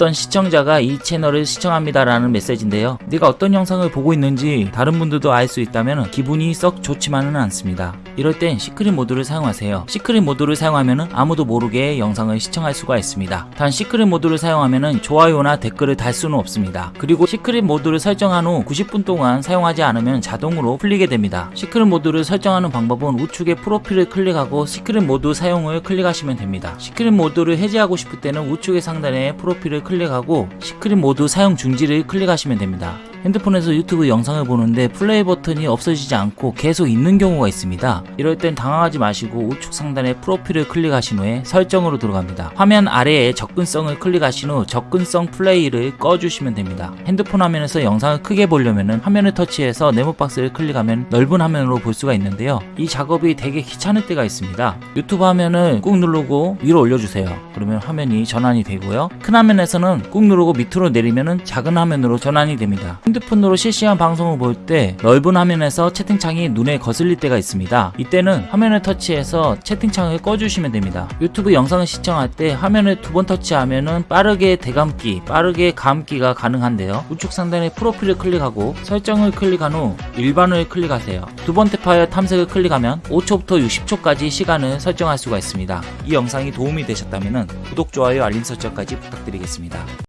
어떤 시청자가 이 채널을 시청합니다 라는 메시지인데요. 내가 어떤 영상을 보고 있는지 다른 분들도 알 수 있다면 기분이 썩 좋지만은 않습니다. 이럴 땐 시크릿 모드를 사용하세요. 시크릿 모드를 사용하면 아무도 모르게 영상을 시청할 수가 있습니다. 단 시크릿 모드를 사용하면 좋아요나 댓글을 달 수는 없습니다. 그리고 시크릿 모드를 설정한 후 90분 동안 사용하지 않으면 자동으로 풀리게 됩니다. 시크릿 모드를 설정하는 방법은 우측에 프로필을 클릭하고 시크릿 모드 사용을 클릭하시면 됩니다. 시크릿 모드를 해제하고 싶을 때는 우측의 상단에 프로필을 클릭하고 시크릿 모드 사용 중지를 클릭하시면 됩니다. 핸드폰에서 유튜브 영상을 보는데 플레이 버튼이 없어지지 않고 계속 있는 경우가 있습니다. 이럴 땐 당황하지 마시고 우측 상단에 프로필을 클릭하신 후에 설정으로 들어갑니다. 화면 아래에 접근성을 클릭하신 후 접근성 플레이를 꺼주시면 됩니다. 핸드폰 화면에서 영상을 크게 보려면 화면을 터치해서 네모 박스를 클릭하면 넓은 화면으로 볼 수가 있는데요. 이 작업이 되게 귀찮을 때가 있습니다. 유튜브 화면을 꾹 누르고 위로 올려주세요. 그러면 화면이 전환이 되고요. 큰 화면에서는 꾹 누르고 밑으로 내리면 작은 화면으로 전환이 됩니다. 핸드폰으로 실시간 방송을 볼 때 넓은 화면에서 채팅창이 눈에 거슬릴 때가 있습니다. 이때는 화면을 터치해서 채팅창을 꺼주시면 됩니다. 유튜브 영상을 시청할 때 화면을 두 번 터치하면 빠르게 대감기, 빠르게 감기가 가능한데요. 우측 상단에 프로필을 클릭하고 설정을 클릭한 후 일반을 클릭하세요. 두번 탭하여 탐색을 클릭하면 5초부터 60초까지 시간을 설정할 수가 있습니다. 이 영상이 도움이 되셨다면 구독, 좋아요, 알림 설정까지 부탁드리겠습니다.